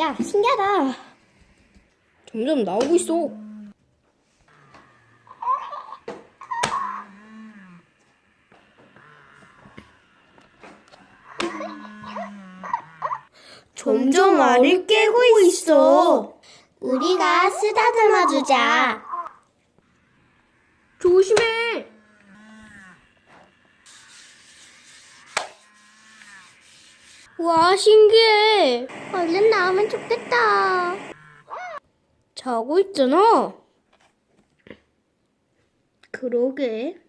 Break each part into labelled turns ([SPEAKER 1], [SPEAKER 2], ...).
[SPEAKER 1] 야, 신기하다.
[SPEAKER 2] 점점 나오고 있어. 점점 알을 깨고 있어.
[SPEAKER 1] 우리가 쓰다듬어 주자.
[SPEAKER 2] 조심해. 와, 신기해.
[SPEAKER 1] 얼른 나오면 좋겠다.
[SPEAKER 2] 자고 있잖아. 그러게.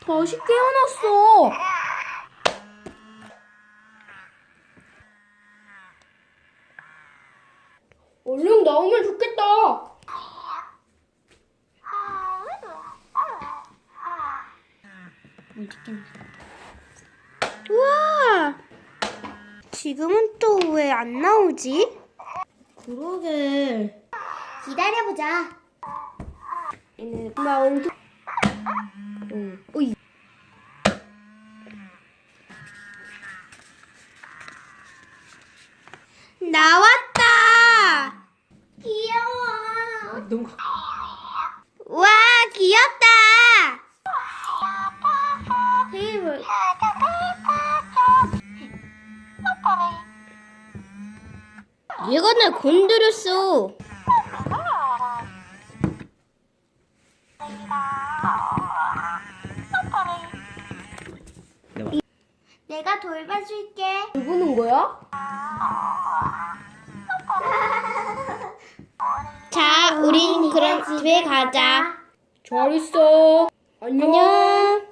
[SPEAKER 2] 다시 깨어났어. 얼른 나오면 좋겠다.
[SPEAKER 1] 우와! 지금은 또 왜 안 나오지?
[SPEAKER 2] 그러게.
[SPEAKER 1] 기다려보자.
[SPEAKER 2] 얘네 나 엄청. 응. 어이.
[SPEAKER 1] 나왔다! 귀여워.
[SPEAKER 2] 너무. 얘가 날 건드렸어.
[SPEAKER 1] 내가 돌봐줄게.
[SPEAKER 2] 누구는 거야?
[SPEAKER 1] 자, 우린 그럼 집에 가자.
[SPEAKER 2] 잘 있어. 안녕.
[SPEAKER 1] 안녕.